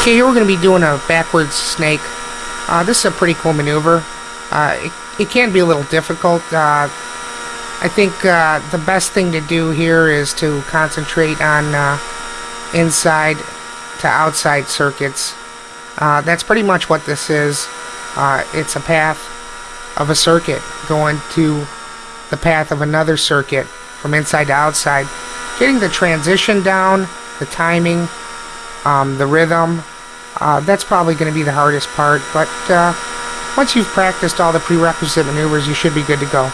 Okay, here we're going to be doing a backwards snake. Uh, this is a pretty cool maneuver. Uh, it, it can be a little difficult. Uh, I think uh, the best thing to do here is to concentrate on uh, inside to outside circuits. Uh, that's pretty much what this is. It's a path of a circuit going to the path of another circuit from inside to outside. Getting the transition down, the timing, um, the rhythm, uh, that's probably going to be the hardest part, but uh, once you've practiced all the prerequisite maneuvers, you should be good to go.